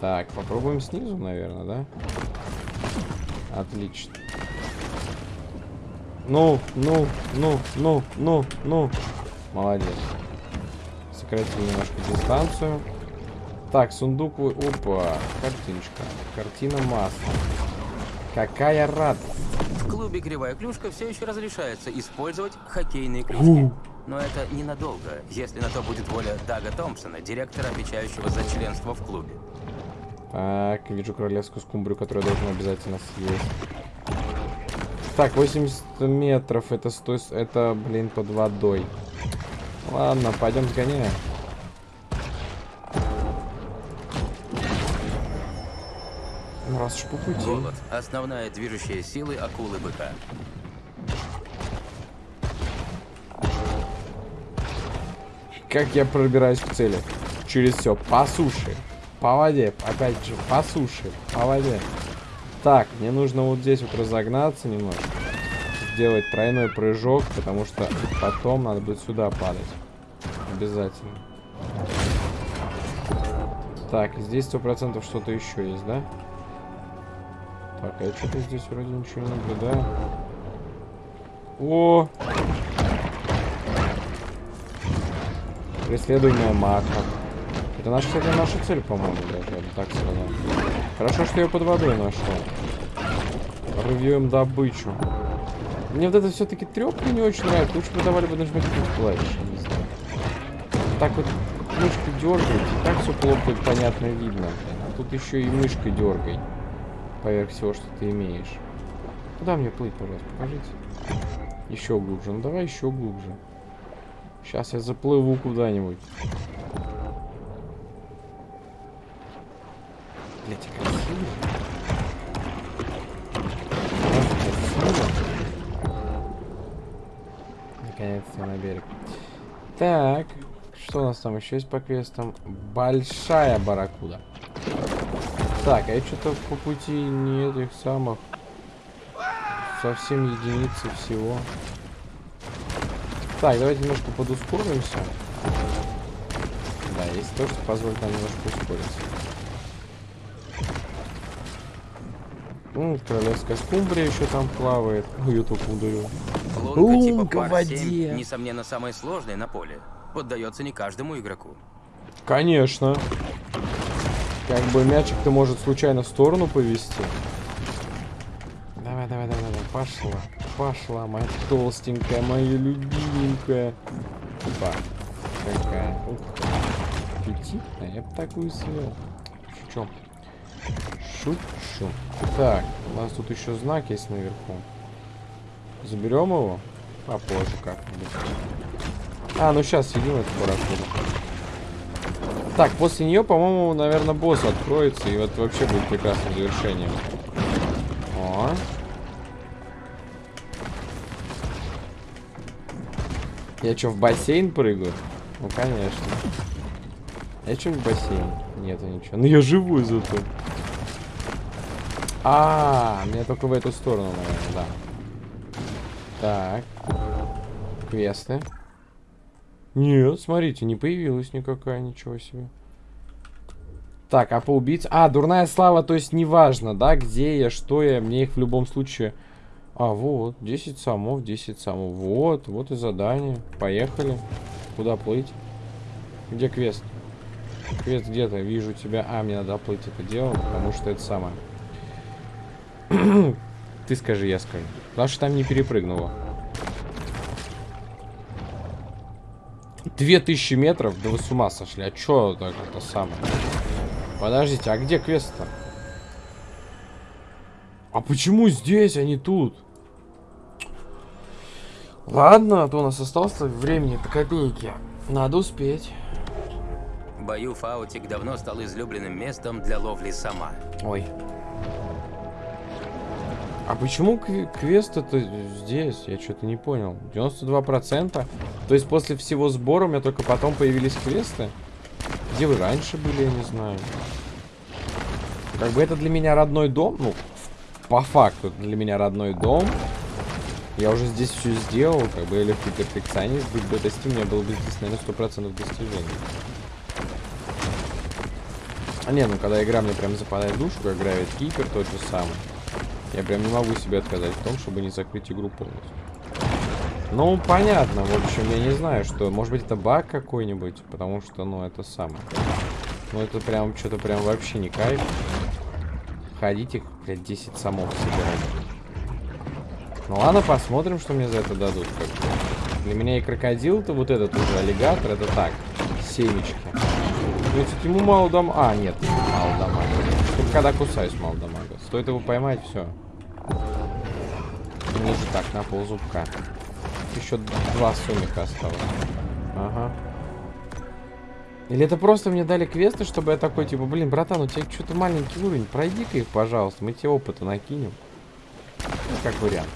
Так, попробуем снизу, наверное, да? Отлично. Ну, ну, ну, ну, ну, ну. Молодец. Сократили немножко дистанцию. Так, сундук... вы- Опа, картиночка. Картина масла. Какая радость. В клубе Кривая Клюшка все еще разрешается использовать хоккейные клюшки. Но это ненадолго, если на то будет воля Дага Томпсона, директора, отвечающего за членство в клубе. Так, вижу королевскую скумбрию, которую я должен обязательно съесть. Так, 80 метров, это стой, это, блин, под водой. Ладно, пойдем сгоняем. Раз уж по пути. Голод – основная движущая сила акулы-быка. Как я пробираюсь к цели? Через все. По суше. По воде. Опять же, по суше. По воде. Так, мне нужно вот здесь вот разогнаться немножко. Сделать тройной прыжок, потому что потом надо будет сюда падать. Обязательно. Так, здесь сто процентов что-то еще есть, да? Так, а я что-то здесь вроде ничего не наблюдаю. О! Преследуемая мака. Это наша, кстати, наша цель, по-моему, даже, так сказал. Хорошо, что я под водой нашел. Рвем добычу. Мне вот это все-таки трепка не очень нравится. Лучше бы давали бы нажимать клавиши, не знаю. Так вот мышкой дергать, так все плохо и понятно видно. А тут еще и мышкой дергай. Поверх всего, что ты имеешь. Куда мне плыть, пожалуйста, покажите. Еще глубже. Ну давай еще глубже. Сейчас я заплыву куда-нибудь. Блять, красиво. Красиво. Наконец-то на берег. Так, что у нас там еще есть по квестам? Большая барракуда. Так, а я что-то по пути не этих самых. Совсем единицы всего. Так, давайте немножко подускоримся. Да, есть то, что позволит нам немножко ускориться. Ну, королевская скумбрия еще там плавает. Ой, я только ударил. Лунка типа в воде. 7, несомненно, самая сложная на поле. Поддается не каждому игроку. Конечно. Как бы мячик-то может случайно в сторону повести. Давай, давай, давай, давай. Пошла. Пошла, моя толстенькая, моя любименькая. Опа. Какая. Ух. Аппетитная. Я бы такую съел. Шучу. Шучу. Так, у нас тут еще знак есть наверху. Заберем его? Попозже как-нибудь. А, ну сейчас съедим эту барракуду. Так, после нее, по-моему, наверное, босс откроется, и вот вообще будет прекрасным завершением. О. Я что, в бассейн прыгаю? Ну, конечно. Я что-нибудь в бассейне? Нету ничего. Ну я живой зато. А, мне только в эту сторону, наверное, да. Так. Квесты. Нет, смотрите, не появилась никакая, ничего себе. Так, а по убийце... А, дурная слава, то есть неважно, да, где я, что я, мне их в любом случае... А, вот, 10 самов, 10 самов. Вот, вот и задание. Поехали. Куда плыть? Где квест? Квест где-то, вижу тебя. А, мне надо плыть это дело, потому что это самое. [CLEARS THROAT] Ты скажи, я скажу. Потому что там не перепрыгнуло. 2000 метров? Да вы с ума сошли. А чё так это самое? Подождите, а где квест-то? А почему здесь, а не тут? Ладно, а то у нас осталось времени по копейке. Надо успеть. Бою Фаутик давно стал излюбленным местом для ловли сама. Ой. А почему кв- квест это здесь? Я что-то не понял. 92%? То есть после всего сбора у меня только потом появились квесты? Где вы раньше были, я не знаю. Как бы это для меня родной дом. Ну, по факту для меня родной дом. Я уже здесь все сделал. Как бы я легкий перфекционист. Быть бы достиг, у меня было бы здесь, наверное, 100% достижений. А не, ну когда игра мне прям западает в душу, как Gravity Keeper, тот же самый. Я прям не могу себе отказать в том, чтобы не закрыть игру полностью. Ну, понятно, в общем, я не знаю, что... Может быть, это баг какой-нибудь, потому что, ну, это самое. Ну, это прям, что-то прям вообще не кайф. Ходите, блядь, 10 самов собирать. Ну, ладно, посмотрим, что мне за это дадут. Для меня и крокодил-то, вот этот уже аллигатор, это так, семечки. Ну, кстати, ему мало дам... А, нет, мало дамага. Только когда кусаюсь, мало дамага. Стоит его поймать, все. Ниже так, на пол зубка. Еще два сумика осталось. Ага. Или это просто мне дали квесты, чтобы я такой, типа, блин, братан, у тебя что-то маленький уровень, пройди-ка их, пожалуйста, мы тебе опыта накинем. Ну, как вариант.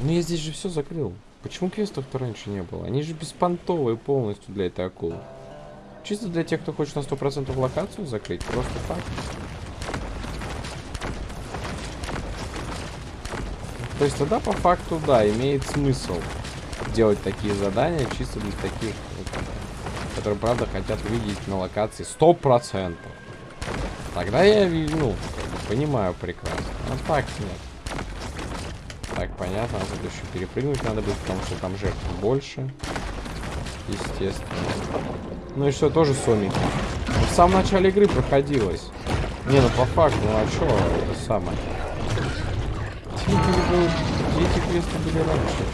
Ну, я здесь же все закрыл. Почему квестов-то раньше не было? Они же беспонтовые полностью для этой акулы. Чисто для тех, кто хочет на 100% локацию закрыть, просто так. То есть тогда по факту, да, имеет смысл делать такие задания чисто для таких, которые, правда, хотят увидеть на локации 100%. Тогда я, ну, понимаю прекрасно. А так нет. Так, понятно, тут еще перепрыгнуть надо будет, потому что там жертв больше. Естественно. Ну и что, тоже сомики. В самом начале игры проходилось. Не, ну по факту, ну а что это самое? Эти квесты были раньше?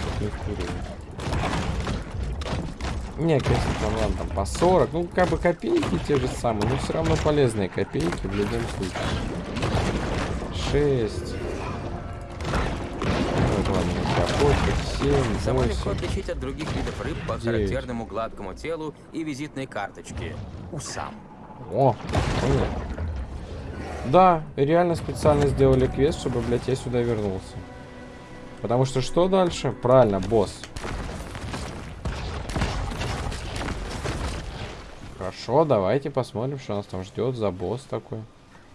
Не квесты там, ладно, там по 40. Ну, как бы копейки те же самые, но все равно полезные копейки в любом случае. 6. Вот, ладно, охотник, 7, Само легко 8. отличить от других видов рыб по Девять. характерному гладкому телу и визитной карточке. Усам. О, понял. Да, реально специально сделали квест, чтобы, блядь, я сюда вернулся. Потому что что дальше? Правильно, босс. Хорошо, давайте посмотрим, что нас там ждет за босс такой.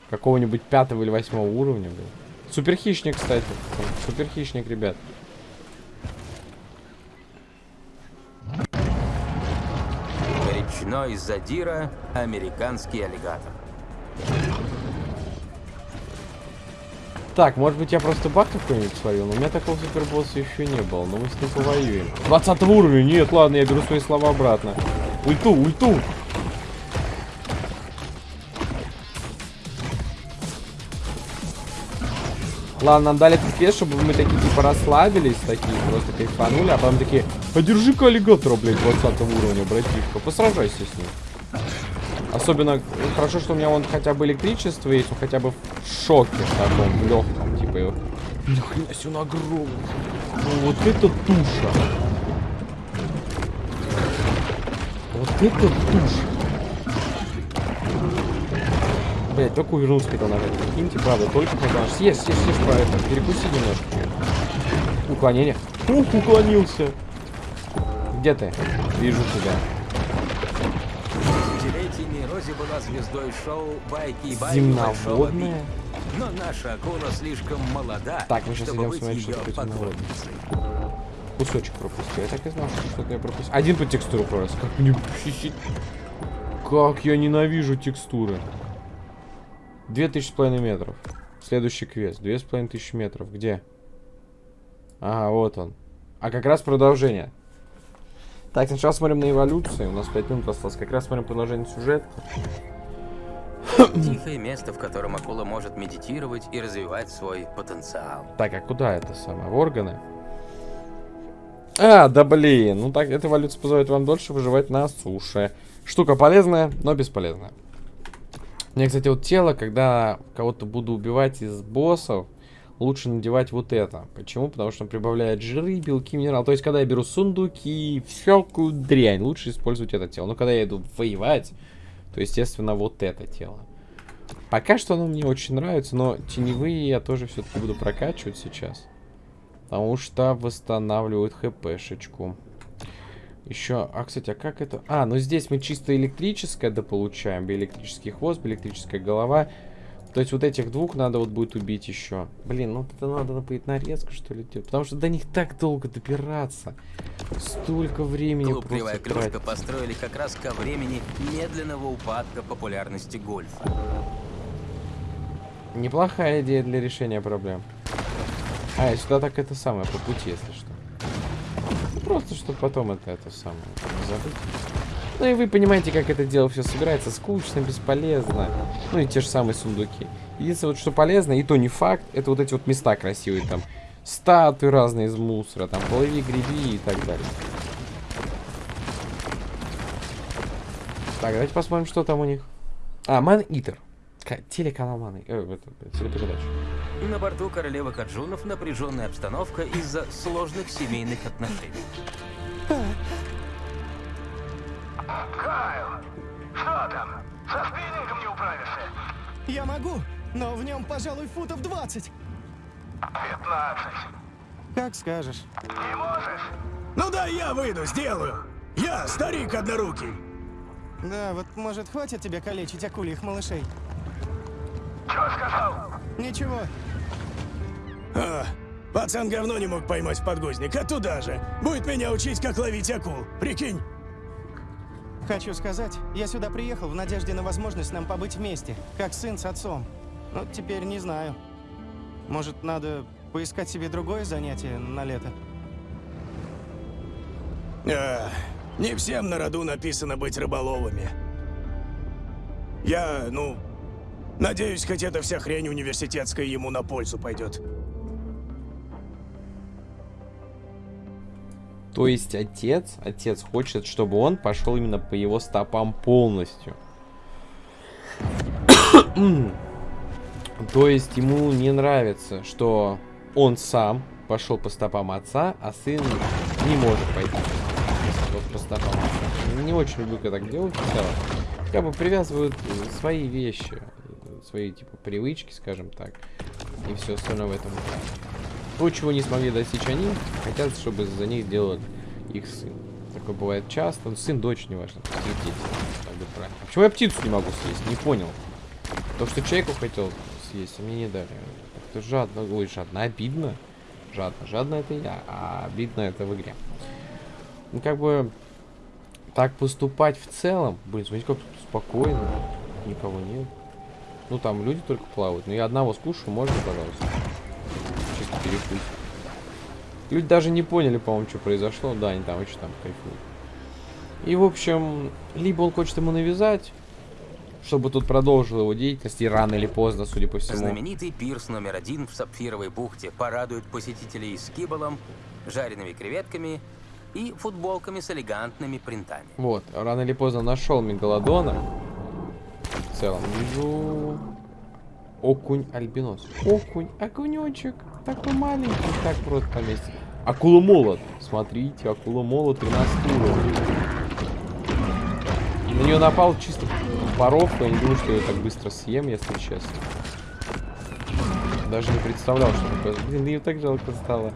Какого-нибудь пятого или восьмого уровня, блин. Супер хищник, кстати. Супер хищник, ребят. Речной задира, американский аллигатор. Так, может быть я просто баг какой-нибудь сварил, но у меня такого супербосса еще не было, но мы с ним повоюем. 20 уровня, нет, ладно, я беру свои слова обратно. Ульту, ульту! Ладно, нам дали этот квест, чтобы мы такие типа расслабились, такие просто кайфанули, а потом такие, а держи-ка аллигатора, блядь, 20 уровня, братишка, посражайся с ним. Особенно хорошо, что у меня вон хотя бы электричество есть, он хотя бы в шоке таком, в легком, типа его. Ни хрена себе, он огромный. Ну, вот это туша. Вот это туша. Блять, только увернулся хотел нажать. Прикиньте, правда, только нажать. Съешь, съешь, съешь, про это. Перекуси немножко. Уклонение. Ух, уклонился. Где ты? Вижу тебя. Рози была звездой шоу «Байки и байки Большого Би». Земноводная? Но наша акула слишком молода, Так, мы сейчас чтобы идем быть смотреть, что ее такое земноводное. поклонницей. Кусочек пропустил. Я так и знал, что что-то я пропустил. Один по текстуру пророс. Как мне... Как я ненавижу текстуры. Две тысячи с половиной метров. Следующий квест. Две с половиной тысячи метров. Где? Ага, вот он. А как раз продолжение. Так, сначала смотрим на эволюции. У нас 5 минут осталось. Как раз смотрим продолжение сюжета. Тихое место, в котором акула может медитировать и развивать свой потенциал. Так, а куда это самое? В органы? А, да блин. Ну так, эта эволюция позволяет вам дольше выживать на суше. Штука полезная, но бесполезная. Мне, кстати, вот тело, когда кого-то буду убивать из боссов, лучше надевать вот это. Почему? Потому что он прибавляет жиры, белки, минералы. То есть, когда я беру сундуки, всякую дрянь, лучше использовать это тело. Но когда я иду воевать, то, естественно, вот это тело. Пока что оно мне очень нравится, но теневые я тоже все-таки буду прокачивать сейчас. Потому что восстанавливают хпшечку. Еще, а, кстати, а как это? А, ну здесь мы чисто электрическое дополучаем. Биоэлектрический хвост, биоэлектрическая голова. То есть вот этих двух надо вот будет убить еще. Блин, ну это надо будет нарезку, что ли, делать. Потому что до них так долго добираться. Столько времени Клуб «Кривая просто клюшка» тратить. построили как раз ко времени медленного упадка популярности гольфа. Неплохая идея для решения проблем. А, и сюда так это самое, по пути, если что. Просто, чтобы потом это, это самое, не забыть. Ну и вы понимаете, как это дело все собирается. Скучно, бесполезно. Ну и те же самые сундуки. Единственное, вот что полезно, и то не факт, это вот эти вот места красивые там. Статуи разные из мусора, там, плыви, греби и так далее. Так, давайте посмотрим, что там у них. А, Ман Итер. Ка- Телеканал Ман э, это, телепередача. На борту королевы Хаджунов напряженная обстановка из-за сложных семейных отношений. Кайл, что там? Со спиннингом не управишься? Я могу, но в нем, пожалуй, футов 20. 15. Как скажешь. Не можешь? Ну да, я выйду, сделаю. Я старик однорукий. Да, вот может хватит тебе калечить акульих малышей? Чего сказал? Ничего. А, пацан говно не мог поймать в подгузник, а туда же. Будет меня учить, как ловить акул. Прикинь. Хочу сказать, я сюда приехал в надежде на возможность нам побыть вместе, как сын с отцом. Но теперь не знаю. Может, надо поискать себе другое занятие на лето? А, не всем на роду написано быть рыболовами. Я, ну, надеюсь, хоть эта вся хрень университетская ему на пользу пойдет. То есть отец, отец хочет, чтобы он пошел именно по его стопам полностью. То есть ему не нравится, что он сам пошел по стопам отца, а сын не может пойти вот по стопам отца. Не очень люблю, когда так делают в. Как бы привязывают э, свои вещи, э, свои типа привычки, скажем так, и все остальное в этом. То, чего не смогли достичь они, хотят, чтобы за них сделал их сын. Такое бывает часто. Ну, сын, дочь, неважно. Их дети. А почему я птицу не могу съесть? Не понял. То, что человеку хотел съесть, а мне не дали. Это жадно. Ой, жадно. Обидно. Жадно. Жадно это я, а обидно это в игре. Ну, как бы... Так поступать в целом... Блин, смотрите, как спокойно. Никого нет. Ну, там люди только плавают. Но я одного скушаю, можно, пожалуйста? Перекусить. Люди даже не поняли, по-моему, что произошло. Да, они там очень там кайфуют. И, в общем, либо он хочет ему навязать, чтобы тут продолжил его деятельность, и рано или поздно, судя по всему. Знаменитый пирс номер один в Сапфировой бухте порадует посетителей с киболом, жареными креветками и футболками с элегантными принтами. Вот, рано или поздно нашел Мегалодона. В целом, вижу... Окунь альбинос. Окунь, окунечек. Такой маленький, так просто на месте. Акула молот. Смотрите, акула молот 13 уровень. На нее напал чисто паровка. Я не думаю, что я так быстро съем, если честно. Даже не представлял, что такое. Блин, ее так жалко стало.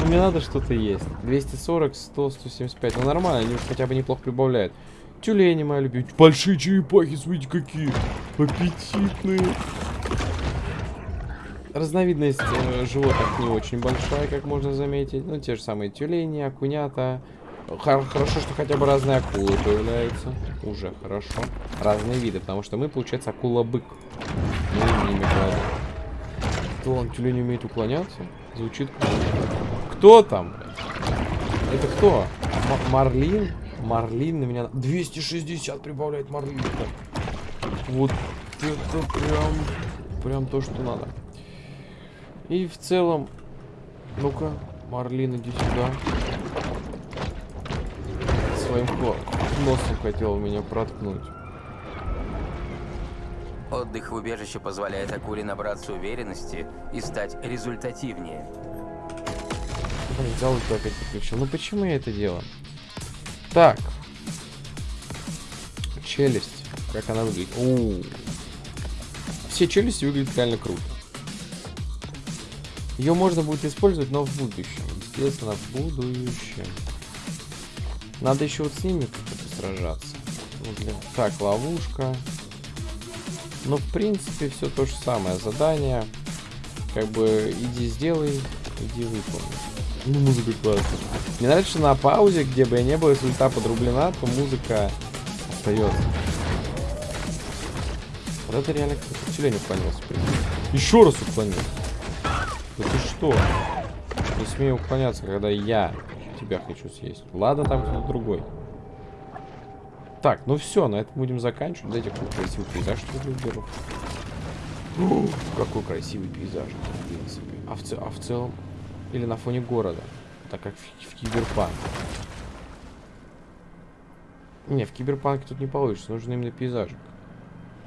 Ну, мне надо что-то есть. 240, 100, 175. Ну, нормально, они хотя бы неплохо прибавляют. Тюлени моя любимая. Большие черепахи, смотрите, какие аппетитные. Разновидность э, животных не очень большая, как можно заметить. Ну, те же самые тюлени, окунята. Хор- хорошо, что хотя бы разные акулы появляются. Уже хорошо. Разные виды, потому что мы, получается, акула-бык. Мы ими кладем. Кто он, тюлень умеет уклоняться? Звучит. Кто там? Это кто? М- Марлин? Марлин на меня... 260 прибавляет Марлин. Вот это прям... Прям то, что надо. И в целом... Ну-ка, Марлин, иди сюда. Своим носом хотел меня проткнуть. Отдых в убежище позволяет акуле набраться уверенности и стать результативнее. Блин, взял и опять подключил. Ну почему я это делаю? Так. Челюсть. Как она выглядит? У Все челюсти выглядят реально круто. Ее можно будет использовать, но в будущем. Естественно, в будущем. Надо еще вот с ними как-то сражаться. Ну, блин. Так, ловушка. Ну, в принципе, все то же самое. Задание. Как бы, иди сделай, иди выполни. Ну, музыка классная. Мне нравится, что на паузе, где бы я не был, если ульта подрублена, то музыка остается. Вот это реально тюлень уклонился. Еще раз уклонился. Что? Не смею уклоняться, когда я тебя хочу съесть. Ладно, там кто-то другой. Так, ну все, на этом будем заканчивать. Дайте какой красивый пейзаж, что ли, уберу. Ух, Какой красивый пейзаж, в принципе. А в, ц- а в целом... Или на фоне города. Так как в, в киберпанк. Не, в киберпанке тут не получится. Нужен именно пейзажик.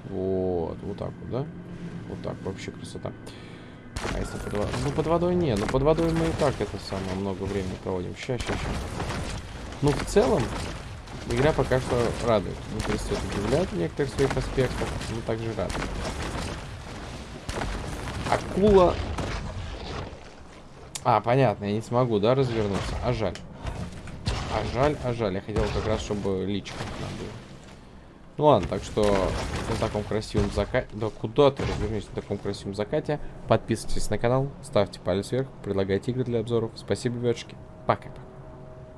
Вот, вот так вот, да? Вот так, вообще красота. А если под водой? Ну, под водой не. Ну, под водой мы и так это самое много времени проводим. Ща, ща, ща. Ну, в целом, игра пока что радует. Не перестает удивлять в некоторых своих аспектах, но также радует. Акула... А, понятно, я не смогу, да, развернуться? А жаль. А жаль, а жаль. Я хотел как раз, чтобы личка нам. Ну ладно, так что на таком красивом закате... Да куда ты развернись на таком красивом закате? Подписывайтесь на канал, ставьте палец вверх, предлагайте игры для обзоров. Спасибо, ребятушки. Пока-пока.